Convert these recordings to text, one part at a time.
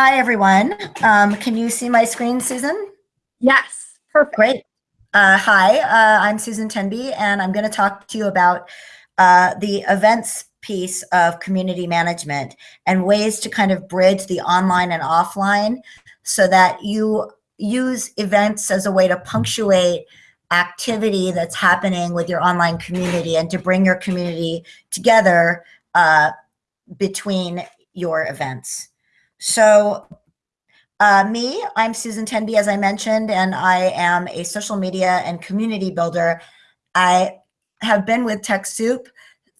Hi, everyone. Um, can you see my screen, Susan? Yes, perfect. Great. Uh, hi, uh, I'm Susan Tenby, and I'm going to talk to you about uh, the events piece of community management and ways to kind of bridge the online and offline so that you use events as a way to punctuate activity that's happening with your online community and to bring your community together uh, between your events. So uh, me, I'm Susan Tenby, as I mentioned, and I am a social media and community builder. I have been with TechSoup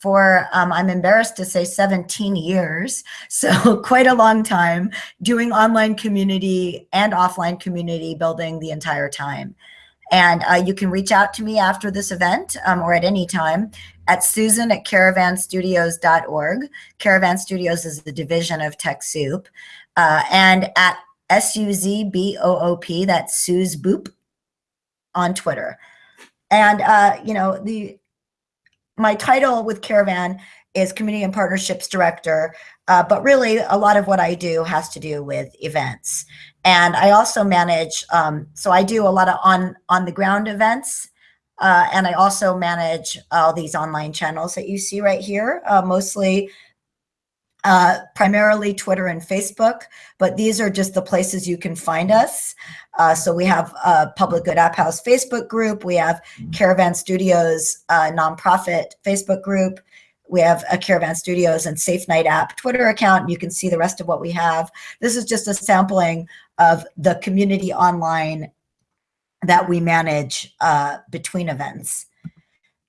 for, um, I'm embarrassed to say 17 years. So quite a long time doing online community and offline community building the entire time. And uh, you can reach out to me after this event um, or at any time at susan at caravanstudios.org. Caravan Studios is the division of TechSoup. Uh, and at S-U-Z-B-O-O-P, that's Suze Boop on Twitter. And, uh, you know, the my title with Caravan is Community and Partnerships Director, uh, but really a lot of what I do has to do with events. And I also manage, um, so I do a lot of on, on the ground events. Uh, and I also manage all these online channels that you see right here, uh, mostly uh, primarily Twitter and Facebook, but these are just the places you can find us. Uh, so we have a Public Good App House Facebook group. We have Caravan Studios uh, nonprofit Facebook group. We have a Caravan Studios and Safe Night app Twitter account. You can see the rest of what we have. This is just a sampling of the community online that we manage uh, between events.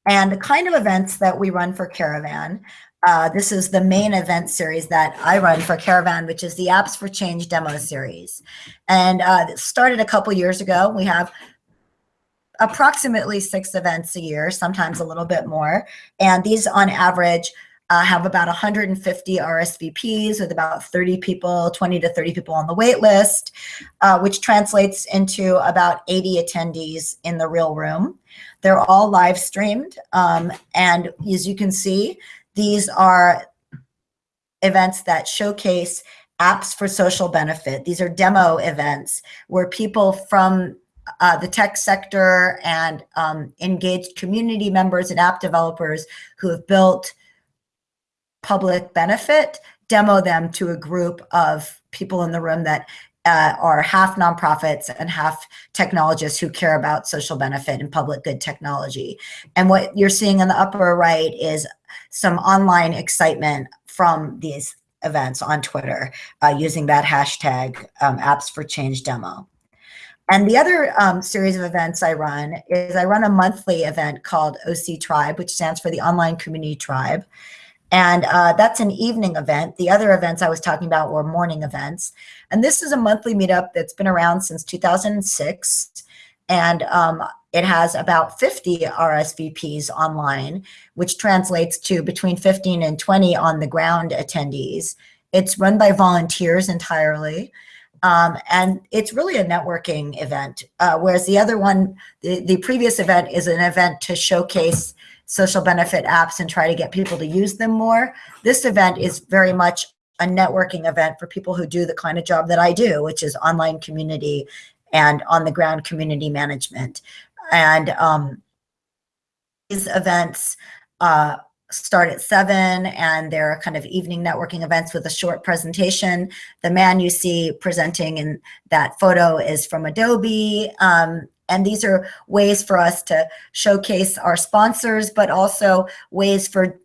And the kind of events that we run for Caravan, uh, this is the main event series that I run for Caravan, which is the Apps for Change demo series. And uh, started a couple years ago. We have approximately six events a year, sometimes a little bit more. And these on average uh, have about 150 RSVPs with about 30 people, 20 to 30 people on the wait list, uh, which translates into about 80 attendees in the real room. They're all live streamed. Um, and as you can see, these are events that showcase apps for social benefit. These are demo events where people from uh, the tech sector and um, engaged community members and app developers who have built public benefit demo them to a group of people in the room that uh, are half nonprofits and half technologists who care about social benefit and public good technology. And what you're seeing in the upper right is some online excitement from these events on Twitter uh, using that hashtag um, apps for change demo. And the other um, series of events I run is I run a monthly event called OC Tribe, which stands for the Online Community Tribe. And uh, that's an evening event. The other events I was talking about were morning events. And this is a monthly meetup that's been around since 2006. And um, it has about 50 RSVPs online, which translates to between 15 and 20 on the ground attendees. It's run by volunteers entirely. Um, and it's really a networking event, uh, whereas the other one, the, the previous event is an event to showcase social benefit apps and try to get people to use them more. This event is very much a networking event for people who do the kind of job that I do, which is online community and on the ground community management. And um, these events uh, start at seven and they're kind of evening networking events with a short presentation. The man you see presenting in that photo is from Adobe. Um, and these are ways for us to showcase our sponsors, but also ways for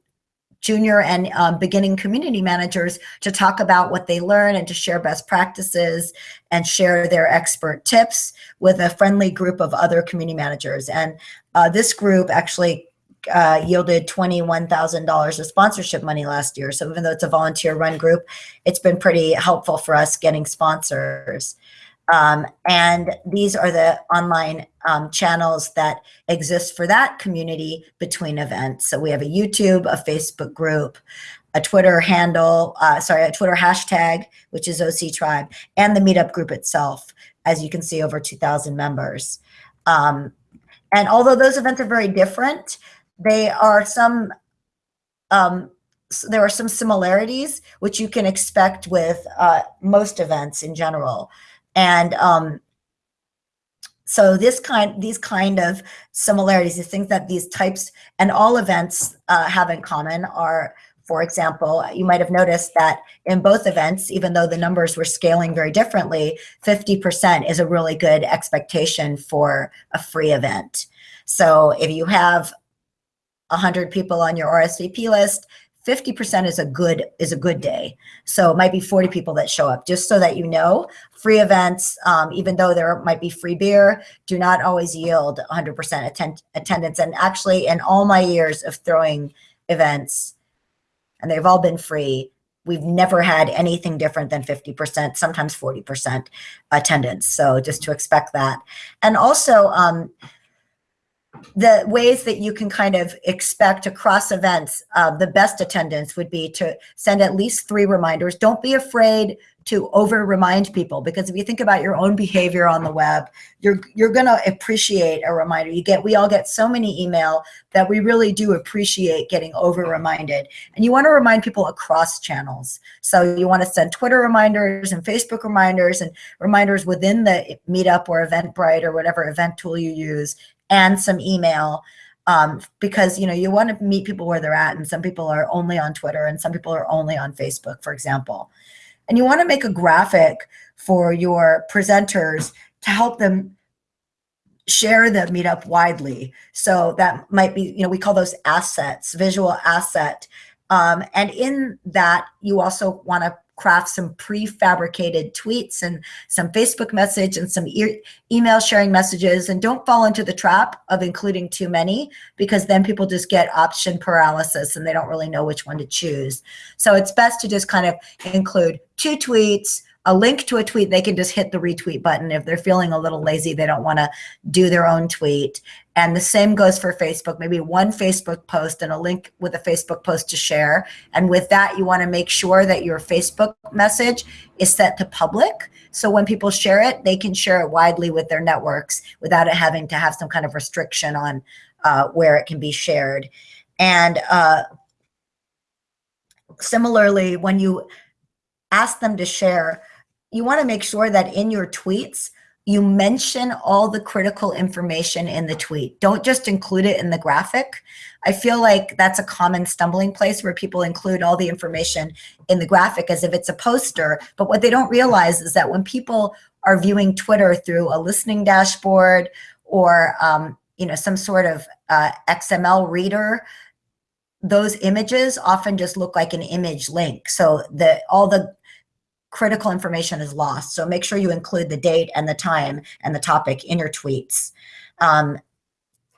junior and um, beginning community managers to talk about what they learn and to share best practices and share their expert tips with a friendly group of other community managers. And uh, this group actually uh, yielded $21,000 of sponsorship money last year. So even though it's a volunteer run group, it's been pretty helpful for us getting sponsors. Um, and these are the online um, channels that exist for that community between events. So we have a YouTube, a Facebook group, a Twitter handle, uh, sorry, a Twitter hashtag, which is OC Tribe, and the meetup group itself, as you can see, over 2,000 members. Um, and although those events are very different, they are some um, there are some similarities which you can expect with uh, most events in general. And um, so this kind, these kind of similarities, these things that these types and all events uh, have in common are, for example, you might have noticed that in both events, even though the numbers were scaling very differently, 50% is a really good expectation for a free event. So if you have 100 people on your RSVP list, 50% is a good is a good day. So it might be 40 people that show up, just so that you know. Free events, um, even though there might be free beer, do not always yield 100% attend attendance. And actually, in all my years of throwing events, and they've all been free, we've never had anything different than 50%, sometimes 40% attendance. So just to expect that. And also, um, the ways that you can kind of expect across events, uh, the best attendance would be to send at least three reminders. Don't be afraid to over remind people because if you think about your own behavior on the web, you're you're going to appreciate a reminder. You get we all get so many email that we really do appreciate getting over reminded. And you want to remind people across channels. So you want to send Twitter reminders and Facebook reminders and reminders within the Meetup or Eventbrite or whatever event tool you use and some email um, because you know you want to meet people where they're at and some people are only on Twitter and some people are only on Facebook, for example. And you want to make a graphic for your presenters to help them share the meetup widely. So that might be, you know, we call those assets, visual asset. Um, and in that, you also want to craft some prefabricated tweets and some Facebook message and some e email sharing messages. And don't fall into the trap of including too many because then people just get option paralysis and they don't really know which one to choose. So it's best to just kind of include two tweets, a link to a tweet, they can just hit the retweet button. If they're feeling a little lazy, they don't want to do their own tweet. And the same goes for Facebook, maybe one Facebook post and a link with a Facebook post to share. And with that, you want to make sure that your Facebook message is set to public. So when people share it, they can share it widely with their networks without it having to have some kind of restriction on uh, where it can be shared. And uh, similarly, when you ask them to share, you want to make sure that in your tweets, you mention all the critical information in the tweet. Don't just include it in the graphic. I feel like that's a common stumbling place where people include all the information in the graphic as if it's a poster. But what they don't realize is that when people are viewing Twitter through a listening dashboard or um, you know some sort of uh, XML reader, those images often just look like an image link. So the all the critical information is lost. So make sure you include the date and the time and the topic in your tweets. Um,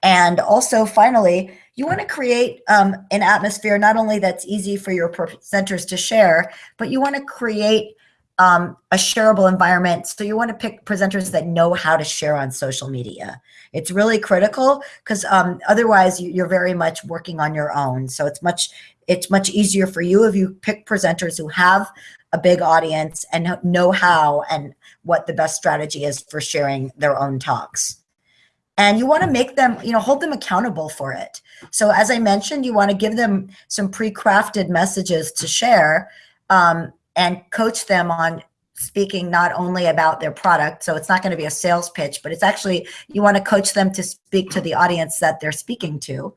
and also finally, you want to create um, an atmosphere not only that's easy for your presenters to share, but you want to create um, a shareable environment. So you want to pick presenters that know how to share on social media. It's really critical because um, otherwise you're very much working on your own. So it's much it's much easier for you if you pick presenters who have a big audience and know how and what the best strategy is for sharing their own talks. And you want to make them, you know, hold them accountable for it. So as I mentioned, you want to give them some pre-crafted messages to share um, and coach them on speaking not only about their product. So it's not going to be a sales pitch, but it's actually, you want to coach them to speak to the audience that they're speaking to,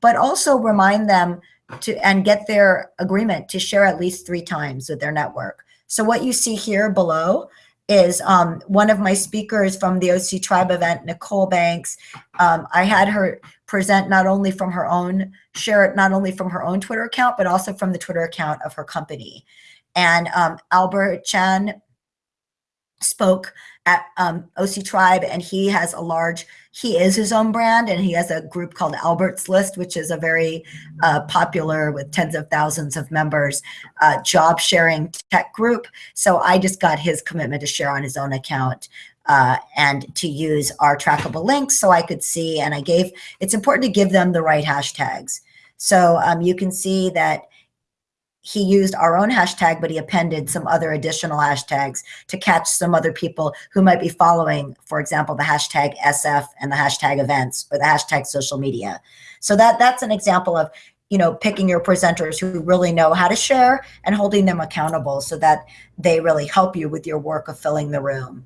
but also remind them to and get their agreement to share at least three times with their network. So what you see here below is um, one of my speakers from the OC Tribe event, Nicole Banks. Um, I had her present not only from her own, share it not only from her own Twitter account, but also from the Twitter account of her company. And um, Albert Chan spoke at um, OC Tribe, and he has a large, he is his own brand, and he has a group called Albert's List, which is a very uh, popular with tens of thousands of members, uh, job sharing tech group. So I just got his commitment to share on his own account uh, and to use our trackable links so I could see, and I gave, it's important to give them the right hashtags. So um, you can see that he used our own hashtag, but he appended some other additional hashtags to catch some other people who might be following, for example, the hashtag SF and the hashtag events or the hashtag social media. So that that's an example of you know, picking your presenters who really know how to share and holding them accountable so that they really help you with your work of filling the room.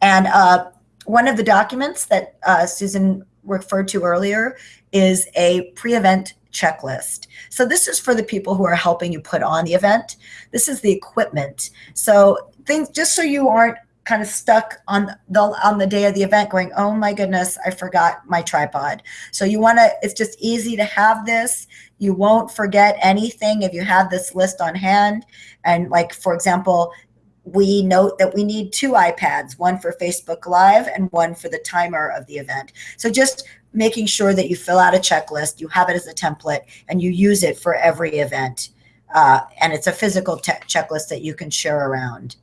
And uh, one of the documents that uh, Susan referred to earlier is a pre-event checklist. So this is for the people who are helping you put on the event. This is the equipment. So things just so you aren't kind of stuck on the on the day of the event going oh my goodness i forgot my tripod so you want to it's just easy to have this you won't forget anything if you have this list on hand and like for example we note that we need two ipads one for facebook live and one for the timer of the event. So just making sure that you fill out a checklist you have it as a template and you use it for every event. Uh, and it's a physical checklist that you can share around.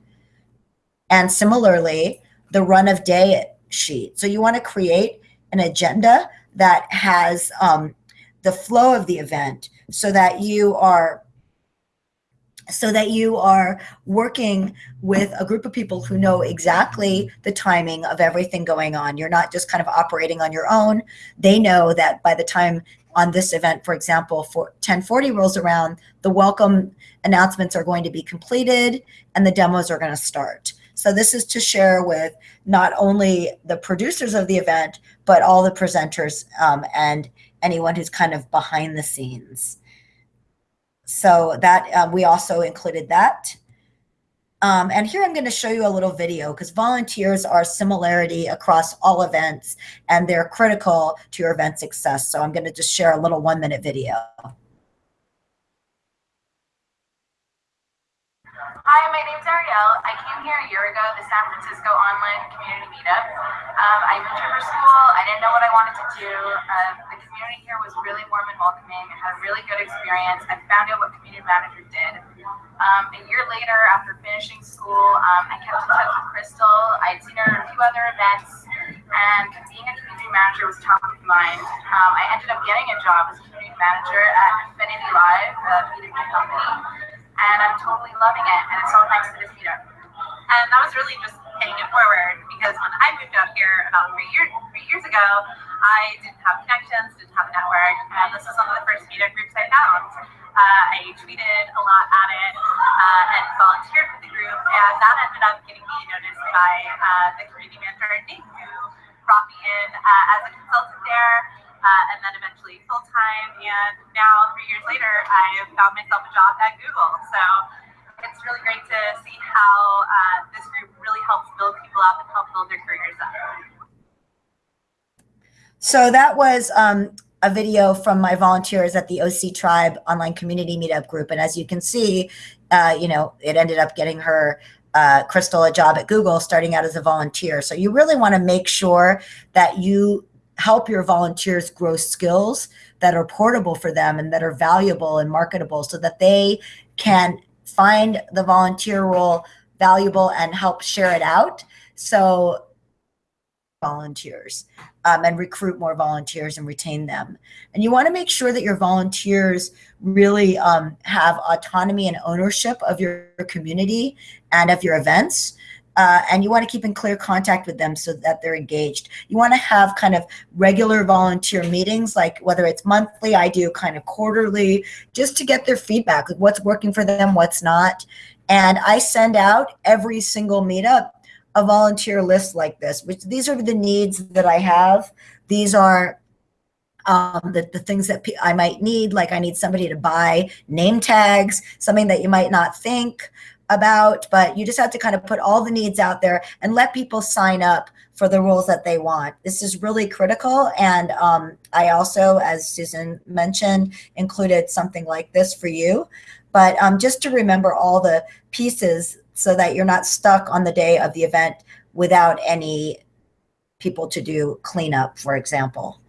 And similarly, the run of day sheet. So you want to create an agenda that has um, the flow of the event so that you are so that you are working with a group of people who know exactly the timing of everything going on. You're not just kind of operating on your own. They know that by the time on this event, for example, for 1040 rolls around, the welcome announcements are going to be completed and the demos are going to start. So this is to share with not only the producers of the event, but all the presenters um, and anyone who's kind of behind the scenes. So that uh, we also included that. Um, and here I'm going to show you a little video because volunteers are similarity across all events and they're critical to your event success. So I'm going to just share a little one minute video. Hi, my name's Ariel. I came here a year ago, the San Francisco Online Community Meetup. Um, I moved for school. I didn't know what I wanted to do. Uh, the community here was really warm and welcoming. I had a really good experience. I found out what community manager did. Um, a year later, after finishing school, um, I kept in touch with Crystal. I'd seen her at a few other events, and being a community manager was top of mind. Um, I ended up getting a job as community manager at Affinity Live, a B2B company and I'm totally loving it. And it's all thanks to this meetup. And that was really just paying it forward because when I moved out here about three years three years ago, I didn't have connections, didn't have a network, and this was one of the first meetup groups I found. Uh, I tweeted a lot at it uh, and volunteered with the group, and that ended up getting me noticed by uh, the community manager Nick, who brought me in uh, as a consultant there uh, and then eventually full time. And now, three years later, I found myself a job at Google. So it's really great to see how uh, this group really helps build people up and help build their careers up. So that was um, a video from my volunteers at the OC Tribe online community meetup group. And as you can see, uh, you know, it ended up getting her uh, Crystal a job at Google starting out as a volunteer. So you really want to make sure that you help your volunteers grow skills that are portable for them and that are valuable and marketable so that they can find the volunteer role valuable and help share it out. So volunteers um, and recruit more volunteers and retain them. And you want to make sure that your volunteers really um, have autonomy and ownership of your community and of your events uh, and you want to keep in clear contact with them so that they're engaged. You want to have kind of regular volunteer meetings, like whether it's monthly, I do kind of quarterly, just to get their feedback, like what's working for them, what's not. And I send out every single meetup a volunteer list like this, which these are the needs that I have. These are um, the, the things that I might need, like I need somebody to buy name tags, something that you might not think about, but you just have to kind of put all the needs out there and let people sign up for the roles that they want. This is really critical. And um, I also, as Susan mentioned, included something like this for you. But um, just to remember all the pieces so that you're not stuck on the day of the event without any people to do cleanup, for example.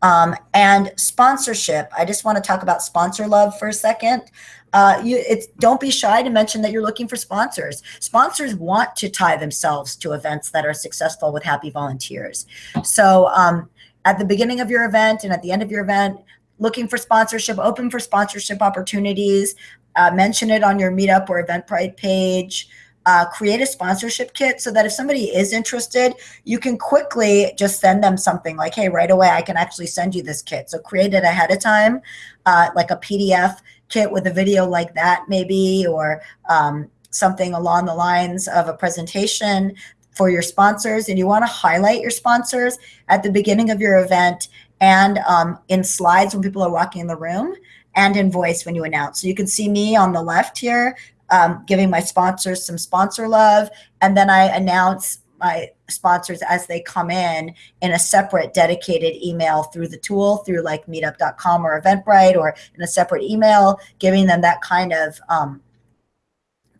Um, and sponsorship. I just want to talk about sponsor love for a second uh, you it's don't be shy to mention that you're looking for sponsors. Sponsors want to tie themselves to events that are successful with happy volunteers. So um, at the beginning of your event and at the end of your event, looking for sponsorship, open for sponsorship opportunities, uh, mention it on your meetup or Eventbrite page. uh, create a sponsorship kit so that if somebody is interested, you can quickly just send them something like, hey, right away, I can actually send you this kit. So create it ahead of time, uh, like a PDF kit with a video like that maybe, or um, something along the lines of a presentation for your sponsors. And you wanna highlight your sponsors at the beginning of your event and um, in slides when people are walking in the room and in voice when you announce. So you can see me on the left here, um, giving my sponsors some sponsor love. And then I announce my sponsors as they come in in a separate dedicated email through the tool through like meetup.com or eventbrite or in a separate email giving them that kind of um,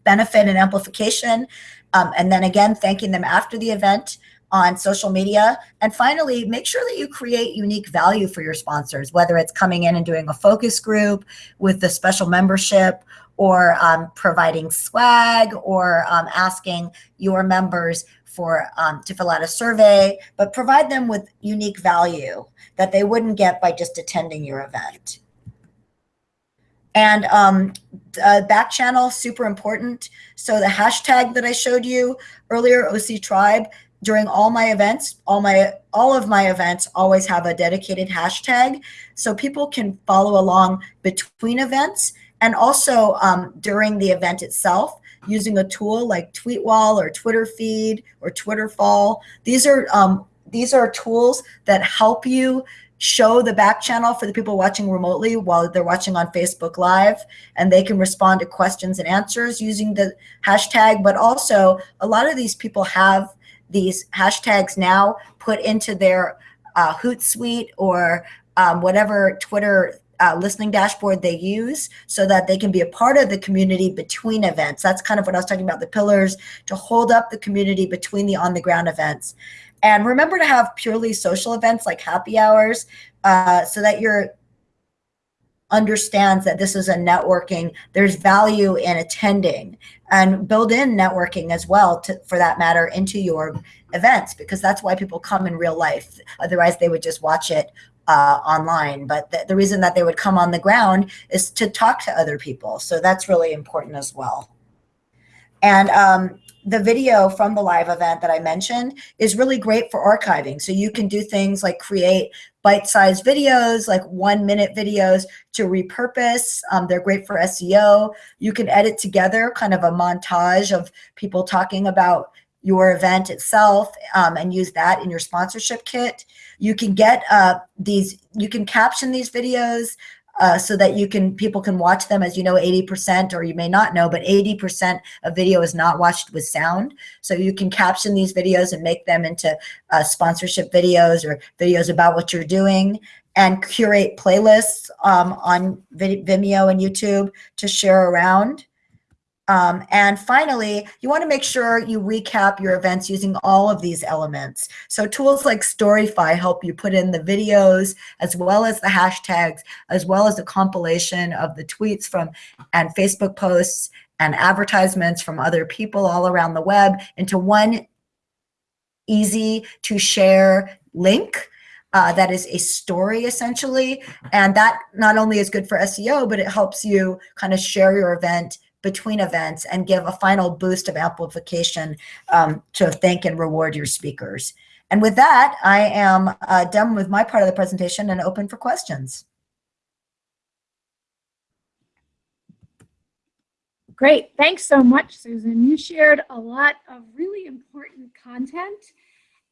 benefit and amplification. Um, and then again thanking them after the event on social media. And finally make sure that you create unique value for your sponsors whether it's coming in and doing a focus group with the special membership or um, providing swag or um, asking your members for um, to fill out a survey, but provide them with unique value that they wouldn't get by just attending your event. And um, uh, back channel, super important. So the hashtag that I showed you earlier, OC Tribe, during all my events, all my all of my events always have a dedicated hashtag, so people can follow along between events and also um, during the event itself using a tool like Tweetwall or Twitter feed or Twitterfall. These are um, these are tools that help you show the back channel for the people watching remotely while they're watching on Facebook Live and they can respond to questions and answers using the hashtag. But also a lot of these people have these hashtags now put into their uh, Hootsuite or um, whatever Twitter uh, listening dashboard they use so that they can be a part of the community between events. That's kind of what I was talking about, the pillars to hold up the community between the on the ground events. And remember to have purely social events like happy hours uh, so that you're understands that this is a networking there's value in attending and build in networking as well to, for that matter into your events because that's why people come in real life otherwise they would just watch it uh, online. But the, the reason that they would come on the ground is to talk to other people. So that's really important as well. And um, the video from the live event that I mentioned is really great for archiving. So you can do things like create bite-sized videos, like one minute videos to repurpose. Um, they're great for SEO. You can edit together kind of a montage of people talking about your event itself um, and use that in your sponsorship kit. You can get uh, these, you can caption these videos uh, so that you can, people can watch them as you know, 80% or you may not know, but 80% of video is not watched with sound. So you can caption these videos and make them into uh, sponsorship videos or videos about what you're doing and curate playlists um, on Vimeo and YouTube to share around. Um, and finally, you want to make sure you recap your events using all of these elements. So tools like Storify help you put in the videos as well as the hashtags, as well as a compilation of the tweets from and Facebook posts and advertisements from other people all around the web into one easy to share link uh, that is a story essentially. And that not only is good for SEO, but it helps you kind of share your event between events and give a final boost of amplification um, to thank and reward your speakers. And with that, I am uh, done with my part of the presentation and open for questions. Great. Thanks so much, Susan. You shared a lot of really important content.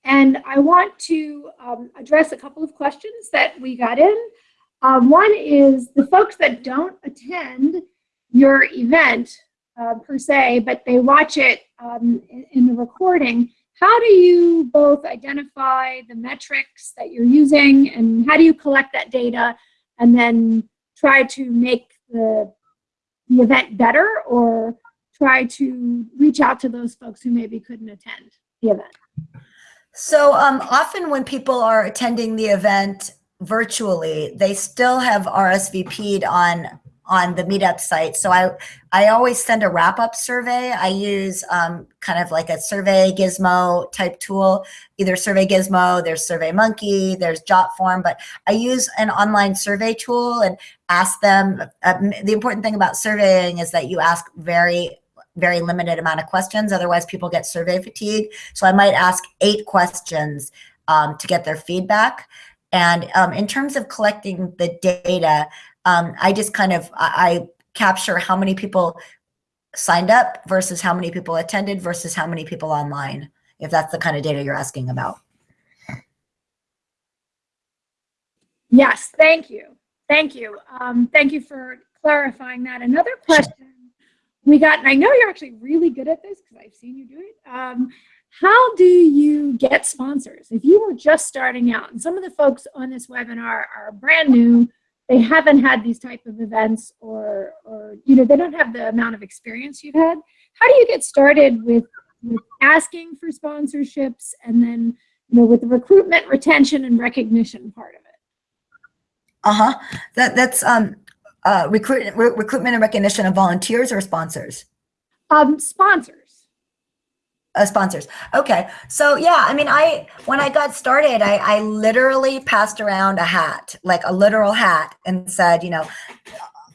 And I want to um, address a couple of questions that we got in. Um, one is the folks that don't attend your event uh, per se, but they watch it um, in, the recording, how do you both identify the metrics that you're using and how do you collect that data and then try to make the, the event better or try to reach out to those folks who maybe couldn't attend the event? So um, often when people are attending the event virtually, they still have RSVP'd on on the meetup site. So I, I always send a wrap up survey. I use um, kind of like a survey gizmo type tool, either survey gizmo, there's survey monkey, there's Jotform, but I use an online survey tool and ask them, uh, the important thing about surveying is that you ask very very limited amount of questions. Otherwise, people get survey fatigue. So I might ask eight questions um, to get their feedback. And um, in terms of collecting the data, um, I just kind of I, I capture how many people signed up versus how many people attended versus how many people online, if that's the kind of data you're asking about. Yes, thank you. Thank you. Um, thank you for clarifying that. Another question we got, and I know you're actually really good at this because I've seen you do it. Um, how do you get sponsors? If you were just starting out, and some of the folks on this webinar are brand new, they haven't had these type of events or, or you know, they don't have the amount of experience you've had. How do you get started with, with asking for sponsorships and then, you know, with the recruitment, retention, and recognition part of it? Uh-huh. That, that's um, uh, recruit, re recruitment and recognition of volunteers or sponsors? Um, sponsors. Uh, sponsors. Okay. So yeah, I mean, I, when I got started, I, I literally passed around a hat, like a literal hat and said, you know,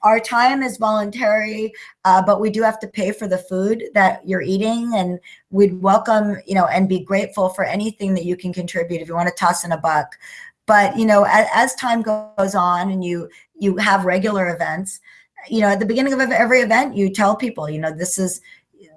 our time is voluntary, uh, but we do have to pay for the food that you're eating and we'd welcome, you know, and be grateful for anything that you can contribute if you want to toss in a buck. But, you know, as, as time goes on and you, you have regular events, you know, at the beginning of every event, you tell people, you know, this is,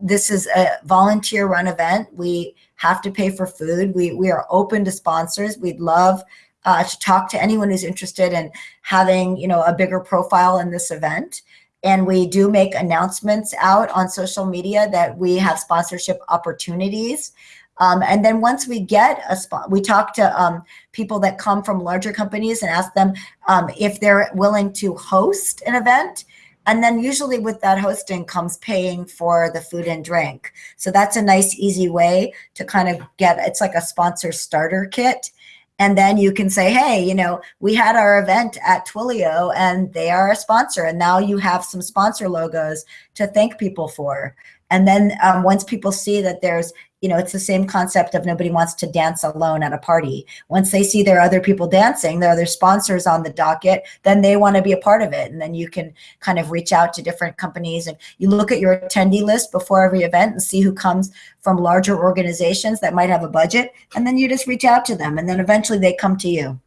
this is a volunteer run event. We have to pay for food. We, we are open to sponsors. We'd love uh, to talk to anyone who's interested in having, you know, a bigger profile in this event. And we do make announcements out on social media that we have sponsorship opportunities. Um, and then once we get a spot, we talk to um, people that come from larger companies and ask them um, if they're willing to host an event. And then usually with that hosting comes paying for the food and drink. So that's a nice, easy way to kind of get, it's like a sponsor starter kit. And then you can say, hey, you know, we had our event at Twilio and they are a sponsor. And now you have some sponsor logos to thank people for. And then um, once people see that there's you know, it's the same concept of nobody wants to dance alone at a party. Once they see there are other people dancing, there are other sponsors on the docket, then they want to be a part of it. And then you can kind of reach out to different companies and you look at your attendee list before every event and see who comes from larger organizations that might have a budget. And then you just reach out to them and then eventually they come to you.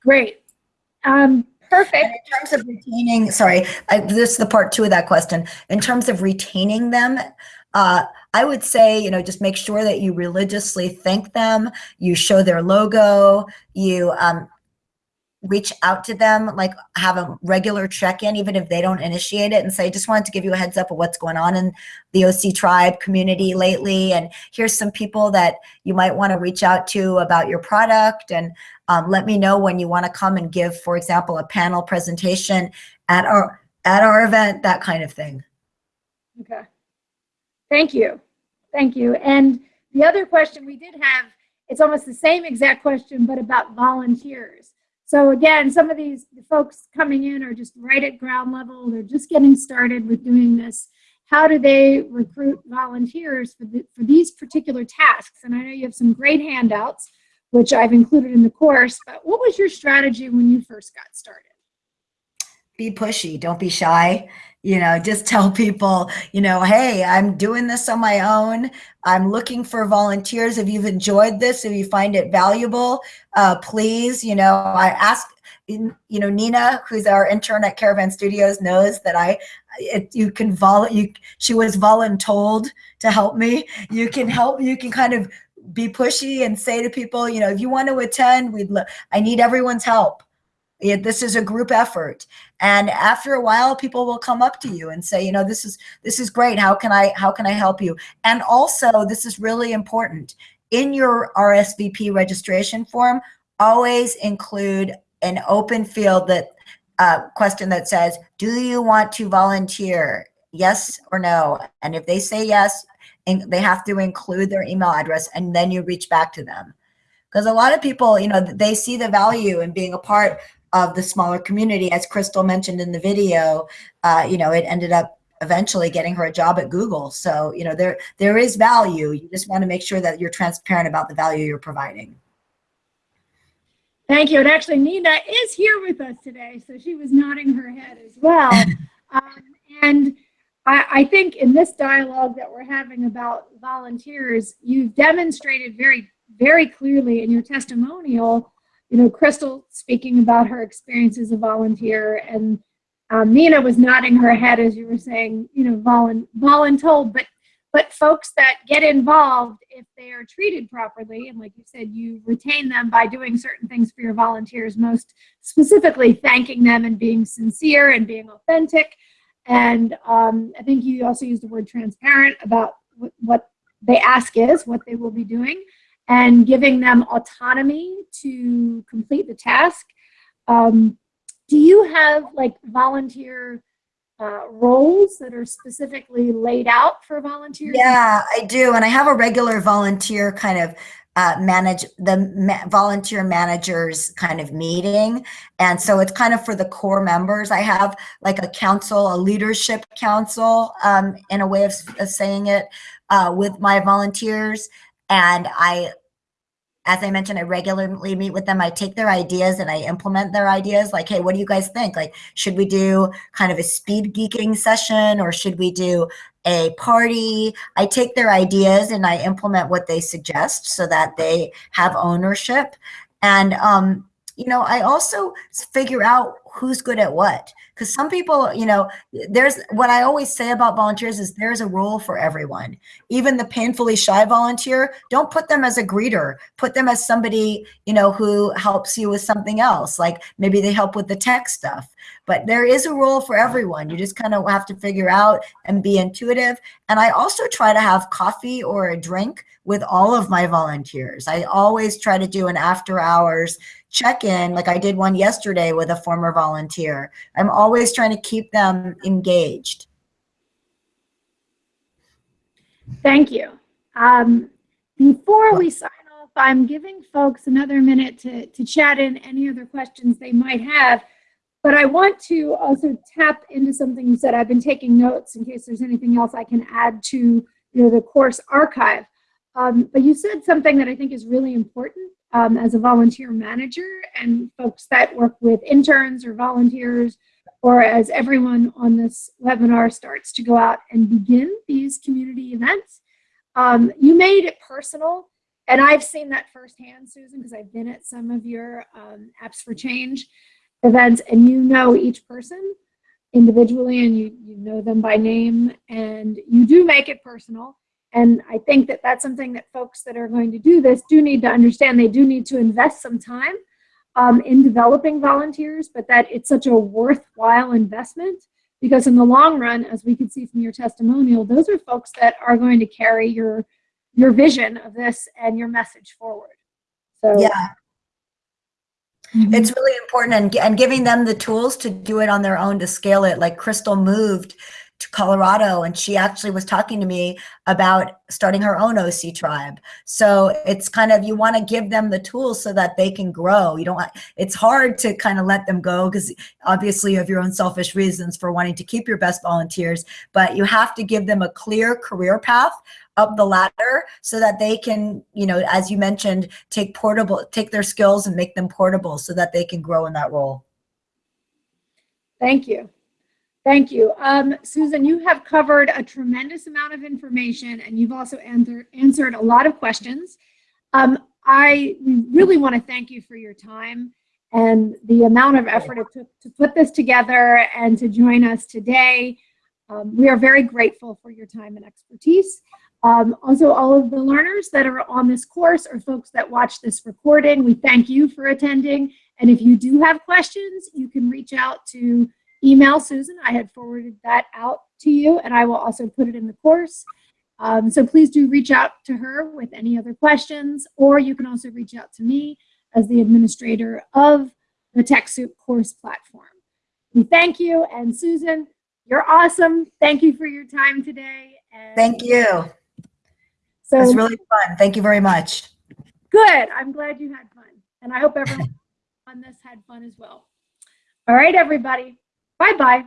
Great. Um, Perfect. And in terms of retaining, sorry, I, this is the part two of that question. In terms of retaining them, uh, I would say, you know, just make sure that you religiously thank them, you show their logo, you um, reach out to them, like have a regular check-in, even if they don't initiate it and say, I just wanted to give you a heads up of what's going on in the OC tribe community lately. And here's some people that you might want to reach out to about your product. And um, let me know when you want to come and give, for example, a panel presentation at our, at our event, that kind of thing. Okay. Thank you. Thank you. And the other question we did have, it's almost the same exact question, but about volunteers. So again, some of these the folks coming in are just right at ground level. They're just getting started with doing this. How do they recruit volunteers for, the, for these particular tasks? And I know you have some great handouts, which I've included in the course, but what was your strategy when you first got started? Be pushy, don't be shy you know, just tell people, you know, hey, I'm doing this on my own. I'm looking for volunteers. If you've enjoyed this, if you find it valuable, uh, please, you know, I ask, you know, Nina, who's our intern at Caravan Studios, knows that I, it, you can vol, you, she was voluntold to help me. You can help, you can kind of be pushy and say to people, you know, if you want to attend, we'd, I need everyone's help it, this is a group effort. And after a while, people will come up to you and say, you know, this is this is great. How can I how can I help you? And also, this is really important. In your RSVP registration form, always include an open field that uh, question that says, do you want to volunteer? Yes or no? And if they say yes, they have to include their email address and then you reach back to them. Because a lot of people, you know, they see the value in being a part of the smaller community. As Crystal mentioned in the video, uh, you know, it ended up eventually getting her a job at Google. So, you know, there there is value. You just want to make sure that you're transparent about the value you're providing. Thank you. And actually, Nina is here with us today, so she was nodding her head as well. um, And I, I think in this dialogue that we're having about volunteers, you've demonstrated very, very clearly in your testimonial, you know, Crystal speaking about her experience as a volunteer and um, Nina was nodding her head as you were saying, you know, volun voluntold, but but folks that get involved if they are treated properly and like you said you retain them by doing certain things for your volunteers most specifically thanking them and being sincere and being authentic. And um, i think you also used the word transparent about what, what they ask is what they will be doing and giving them autonomy to complete the task um, do you have like volunteer uh, roles that are specifically laid out for volunteers? Yeah, I do. And I have a regular volunteer kind of uh, manage the ma volunteer managers kind of meeting. And so it's kind of for the core members. I have like a council, a leadership council um, in a way of, of saying it uh, with my volunteers. And I as I mentioned, I regularly meet with them. I take their ideas and I implement their ideas. Like, hey, what do you guys think? Like, should we do kind of a speed geeking session or should we do a party? I take their ideas and I implement what they suggest so that they have ownership. And, um, you know, I also figure out who's good at what? Because some people you know there's what i always say about volunteers is there's a role for everyone. Even the painfully shy volunteer don't put them as a greeter. Put them as somebody you know who helps you with something else. Like maybe they help with the tech stuff but there is a role for everyone you just kind of have to figure out and be intuitive and i also try to have coffee or a drink with all of my volunteers i always try to do an after hours check-in like I did one yesterday with a former volunteer. I'm always trying to keep them engaged. Thank you. Um, before we sign off, I'm giving folks another minute to, to chat in any other questions they might have. But I want to also tap into something you said. I've been taking notes in case there's anything else I can add to you know, the course archive. Um, but you said something that I think is really important um, as a volunteer manager and folks that work with interns or volunteers or as everyone on this webinar starts to go out and begin these community events. Um, you made it personal and I've seen that firsthand, Susan, because I've been at some of your um, Apps for Change events and you know each person individually and you, you know them by name and you do make it personal. And I think that that's something that folks that are going to do this do need to understand. They do need to invest some time um, in developing volunteers, but that it's such a worthwhile investment because in the long run, as we can see from your testimonial, those are folks that are going to carry your your vision of this and your message forward. So yeah. Mm -hmm. It's really important and, and giving them the tools to do it on their own to scale it. Like Crystal moved to Colorado and she actually was talking to me about starting her own OC tribe. So it's kind of, you want to give them the tools so that they can grow. You don't, it's hard to kind of let them go because obviously you have your own selfish reasons for wanting to keep your best volunteers, but you have to give them a clear career path up the ladder so that they can, you know, as you mentioned, take portable, take their skills and make them portable so that they can grow in that role. Thank you. Thank you. Um, Susan, you have covered a tremendous amount of information and you've also answer, answered a lot of questions. Um, I really want to thank you for your time and the amount of effort it took to put this together and to join us today. Um, we are very grateful for your time and expertise. Um, also, all of the learners that are on this course or folks that watch this recording, we thank you for attending. And if you do have questions, you can reach out to email Susan. I had forwarded that out to you and I will also put it in the course. Um, so please do reach out to her with any other questions, or you can also reach out to me as the administrator of the TechSoup course platform. We thank you, and Susan, you're awesome. Thank you for your time today. Thank you. So it's really fun. Thank you very much. Good. I'm glad you had fun, and I hope everyone on this had fun as well. All right, everybody. Bye bye.